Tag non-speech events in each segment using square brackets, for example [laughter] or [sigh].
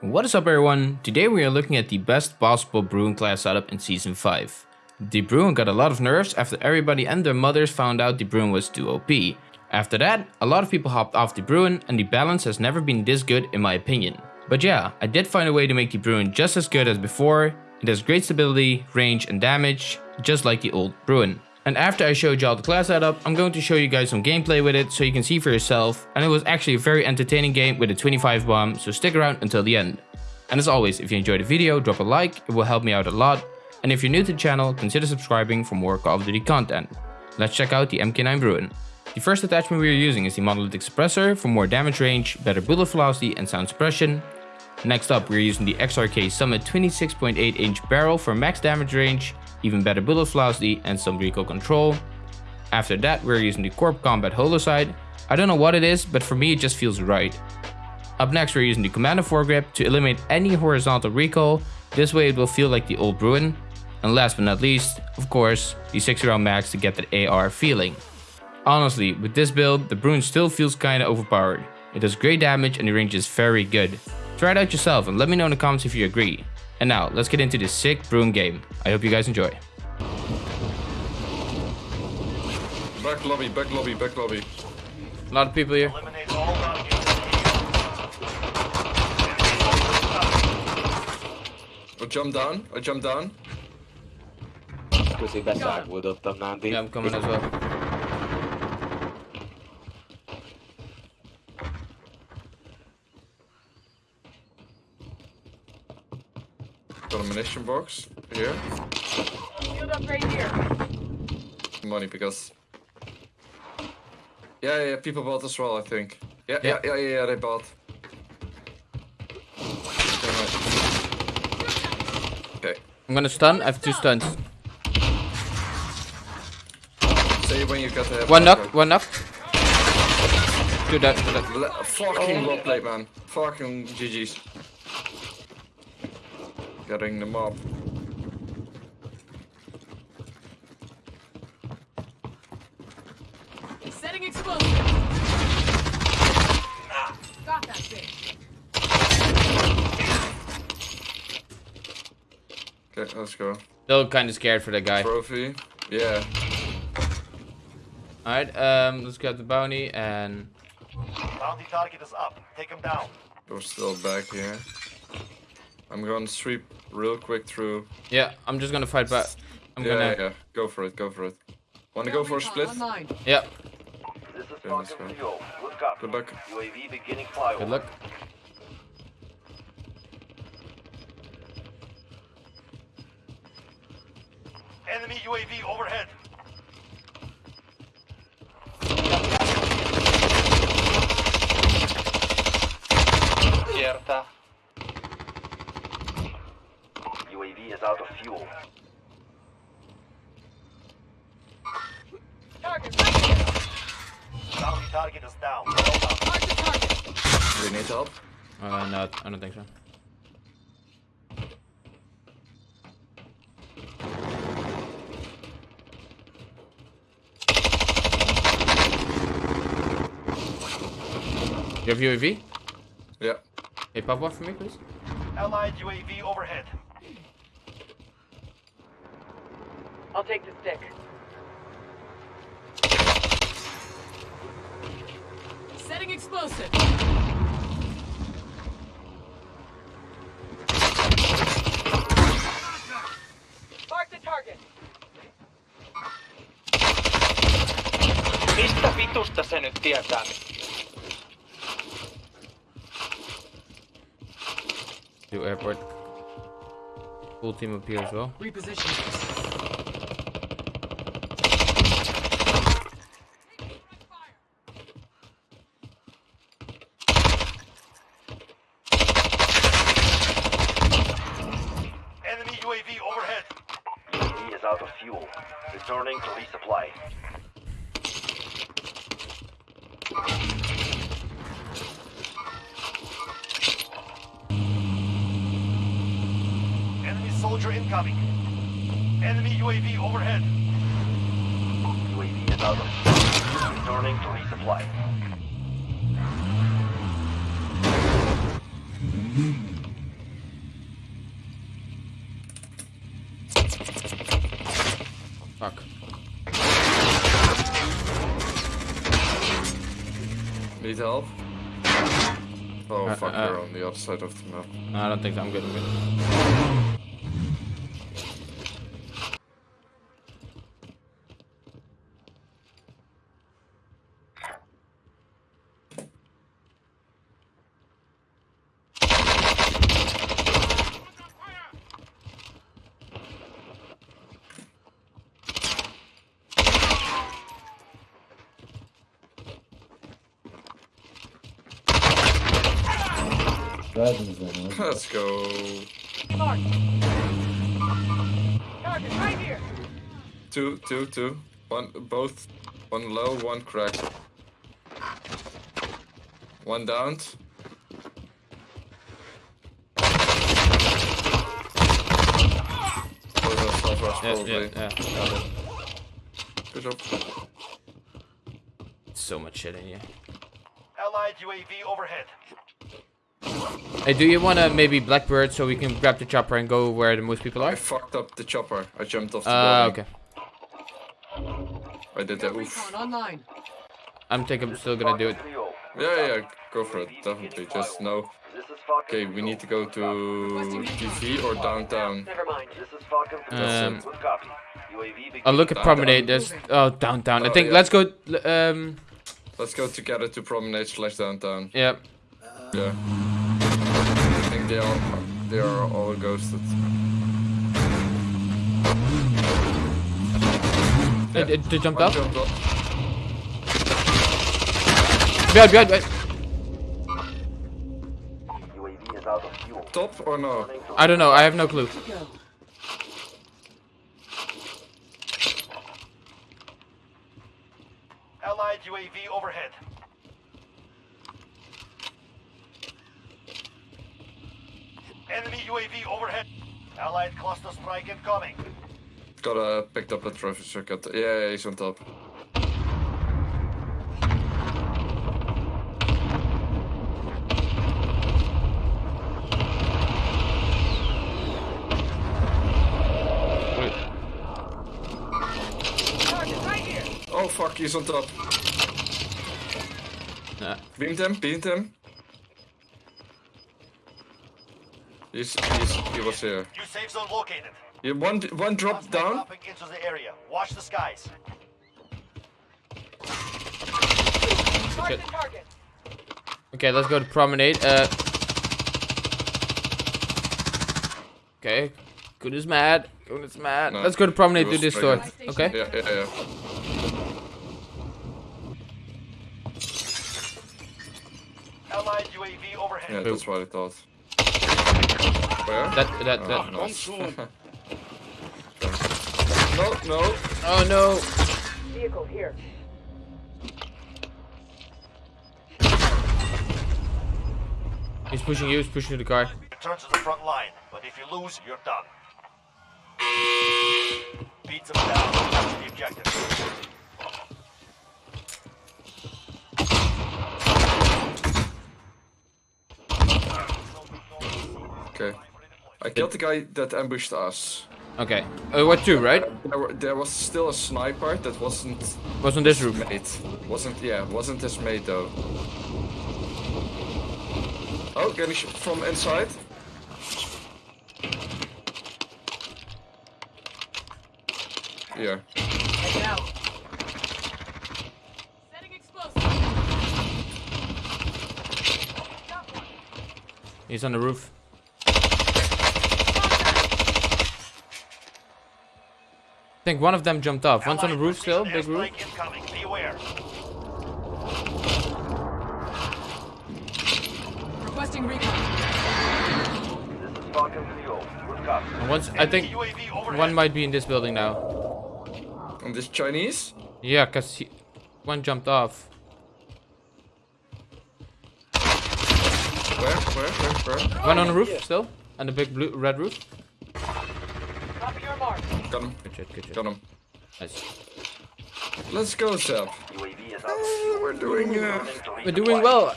What is up everyone? Today we are looking at the best possible Bruen class setup in Season 5. The Bruen got a lot of nerfs after everybody and their mothers found out the Bruen was too OP. After that, a lot of people hopped off the Bruen and the balance has never been this good in my opinion. But yeah, I did find a way to make the Bruen just as good as before. It has great stability, range and damage, just like the old Bruen. And after I showed y'all the class setup, I'm going to show you guys some gameplay with it so you can see for yourself. And it was actually a very entertaining game with a 25 bomb, so stick around until the end. And as always, if you enjoyed the video, drop a like, it will help me out a lot. And if you're new to the channel, consider subscribing for more Call of Duty content. Let's check out the MK9 Bruen. The first attachment we are using is the monolithic suppressor for more damage range, better bullet velocity and sound suppression. Next up, we're using the XRK Summit 26.8 inch barrel for max damage range, even better bullet velocity and some recoil control. After that we're using the Corp Combat Holosight. I don't know what it is, but for me it just feels right. Up next we're using the Commando foregrip to eliminate any horizontal recoil, this way it will feel like the old Bruen. And last but not least, of course, the 60 round mags to get that AR feeling. Honestly, with this build, the Bruen still feels kinda overpowered. It does great damage and the range is very good. Try it out yourself and let me know in the comments if you agree. And now, let's get into this sick Bruen game. I hope you guys enjoy. Back lobby, back lobby, back lobby. A lot of people here. I jump down, I jump down. Közé beszágódottam, Nándi. Yeah, I'm coming as well. Got a munition box here. Shield upgrade here. Money because. Yeah, yeah, people bought as well, I think. Yeah, Yeah. yeah, yeah, yeah, yeah they bought. Okay, I'm gonna stun, I have two stuns. say when you got the. One knock, one knock. Do that. two dead. Le- fucking well played, man. Fucking GG's. Getting them up. Setting explosive. Got that bitch. Okay, let's go. Still kinda scared for that guy. Trophy. Yeah. Alright, um, let's grab the bounty and... Bounty target is up. Take him down. We're still back here. I'm gonna sweep real quick through. Yeah, I'm just gonna fight back. I'm yeah, gonna... yeah, go for it, go for it. Wanna go for a split? Online. Yeah, This is Yeah, let's Falcon Good copy. Luck. UAV beginning flyover. good luck. Enemy UAV overhead. Kiertä. UAV is out of fuel. Target right. Bounty target is down. Well done. Target. Do you need help? Uh, no, I don't think so. You have UAV? Yeah. Hey, pop one for me, please. Allied UAV overhead. I'll take the stick. Setting explosive. Mark the target. Mistä vitusta se nyt tietää? Do airport. Full team up here as well. Reposition. Enemy UAV overhead. UAV is out of fuel. Returning to resupply. Enemy soldier incoming. Enemy UAV overhead. UAV is out. Returning to resupply. Need help? Oh Uh, fuck, uh, they're on the other side of the map. I don't think so. I'm good. I'm good. Let's go. Mark. Target right here. Two, two, two. One, both. One low, one cracked. One downed. Or the Yeah, yeah, yeah. Good job. So much shit in here. Allied UAV overhead. Hey, do you want to maybe Blackbird so we can grab the chopper and go where the most people are? I fucked up the chopper. I jumped off the Uh, building. okay. I did that. Oof. Online. I'm thinking I'm still gonna do it. Yeah, yeah, go for it. Definitely. Just know. This is Falcon. Okay, we need to go to TV or downtown. Never mind. This is Falcon. Um, Good copy. UAV begin. I'll look at Promenade. There's oh downtown. I Oh, think let's go. Um, Let's go together to Promenade slash downtown. yeah. Yeah. I think they are they are all ghosted. Uh, d- They jumped up. jumped up. Behind, behind, behind. UAV is out of fuel. Top or no? I don't know. I have no clue. Allied UAV overhead. Enemy UAV overhead. Allied cluster strike incoming. Got uh, picked up a trophy circuit. Yeah, yeah, he's on top. Right. Oh fuck, he's on top. Nah. Beamed him, beamed him. He's, he's, he was here. New safe zone located. Yeah, one, one dropped Suspect down. into the area. Watch the skies. Mark Shit. the target. Okay, let's go to Promenade. Uh. Okay. Good is mad. Good is mad. No, let's go to Promenade. he Do was this door. Okay. Yeah, yeah, yeah. Allied UAV overhead. Yeah, that's what I thought. Where? That that Oh, that. nice. no, [laughs] no. Oh no. Vehicle here. He's pushing you. He's pushing the car. Return to the front line, but if you lose, you're done. Beat them down. Capture the objective. Okay. I killed the guy that ambushed us. Okay. Uh, what two, right? There, were, there was still a sniper that wasn't Wasn't this roof. mate. Wasn't yeah, wasn't his mate though. Oh, getting shot from inside. Yeah. Heading out. Setting explosive. He's on the roof. Think one of them jumped off. One's on the roof still, big roof. incoming. Be. Requesting recon. This is Falcon 3 Good copy. And once, I think one might be in this building now. And this Chinese? Yeah, cause he, one jumped off. Where? Where? Where? Where? One on the roof still, and the big blue red roof. Copy your mark. Got him. Good shit, good shit. Got him. Nice. Let's go, Seb. UAV. We're doing uh, We're doing resupply. well.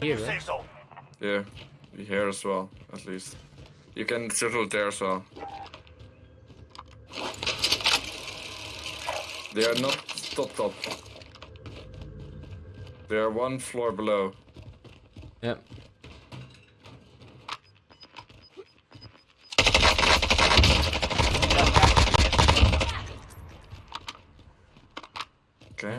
Here, right? Safe zone. yeah. We here as well, at least. You can settle it there as well. They are not top top. They are one floor below. Yep. Okay.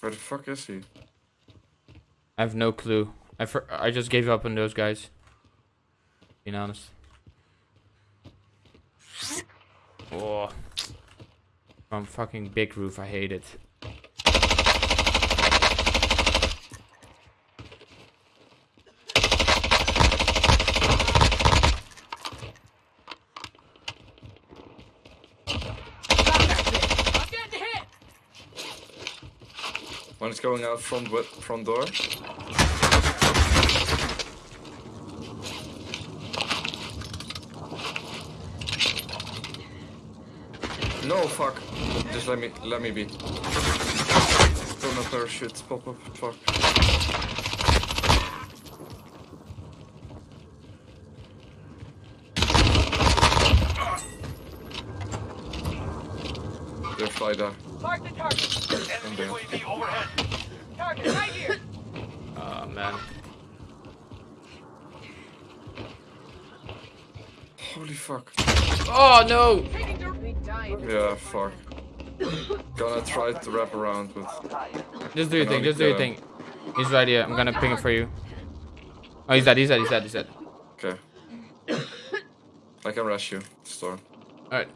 Where the fuck is he? I have no clue. I I just gave up on those guys. Being honest. Oh. From fucking big roof, I hate it. I'm getting hit! One is going out front front door. No fuck. Just let me let me be. Don't know parachute. Pop up. Fuck. They're fly. Mark the target. Enemy UAV overhead. Target right here. Oh man. Holy fuck. Oh no! Taking the... We died. Yeah, fuck. Gonna try to wrap around with. Just do your thing, just do your thing. He's right here. I'm gonna ping him for you. Oh, he's dead, he's dead, he's dead, he's dead. Okay. I can rush you, Storm. Alright.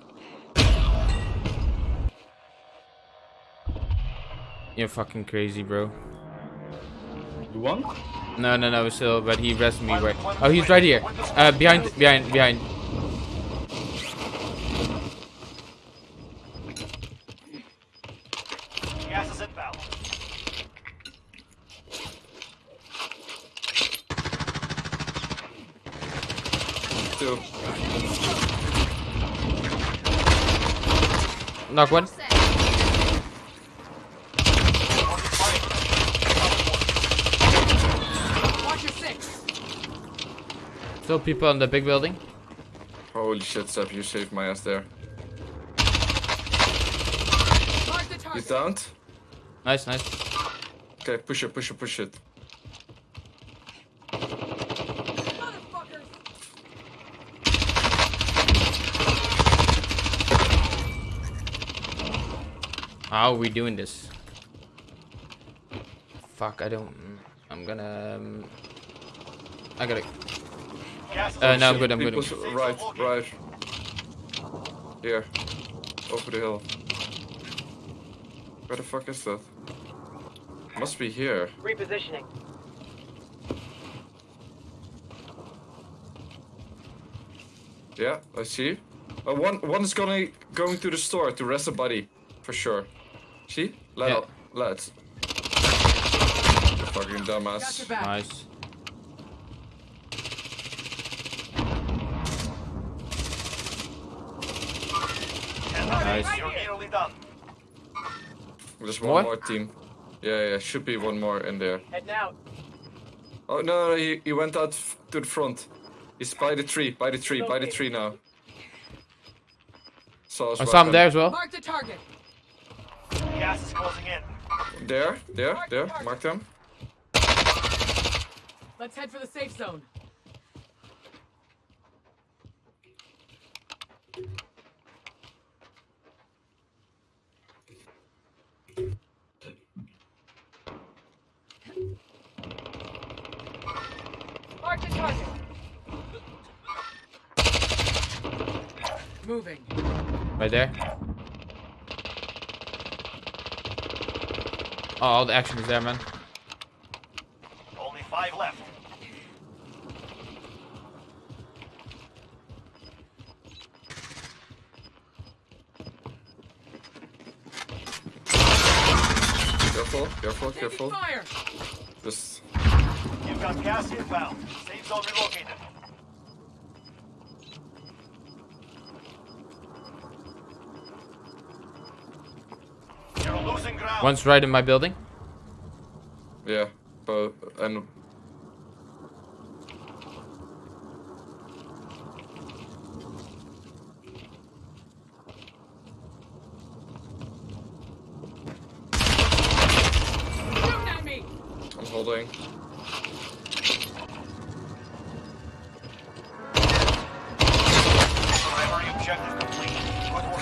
You're fucking crazy, bro. You won? No, no, no, still, but he rested me right. Oh, he's right here. Uh, behind, behind, behind. Gas is inbound. Two. Knock one. Watch your six. Still people on the big building. Holy shit, Seb, you saved my ass there. The He's downed. Nice, nice. Okay, push it, push it, push it. How are we doing this? Fuck, I don't. I'm gonna. Um, I gotta. Gas Uh, no, I'm good, I'm good. I'm good. Right, right. Here. Over the hill. Where the fuck is that? Must be here. Repositioning. Yeah, I see. Uh, one one is gonna going to the store to rest a body, for sure. See? Let Yeah. up, lads. Fucking dumbass. Nice. Nice. You're nearly done. There's one More? more team. Yeah, yeah, should be one more in there. Heading out. Oh no, no he, he went out f- to the front. He's by the tree, by the tree, by the tree now. Saw his I saw him there as well. Mark the target. Gas is closing in. There, there, there. Mark them. Let's head for the safe zone. Mark the target. Moving. Right there. Oh, all the action is there, man. Only five left. Careful, careful, careful. fire. Just You've got gas inbound. Safe zone relocated. One's right in my building. yeah, but and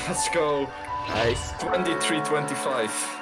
Let's go. Nice. 23-25.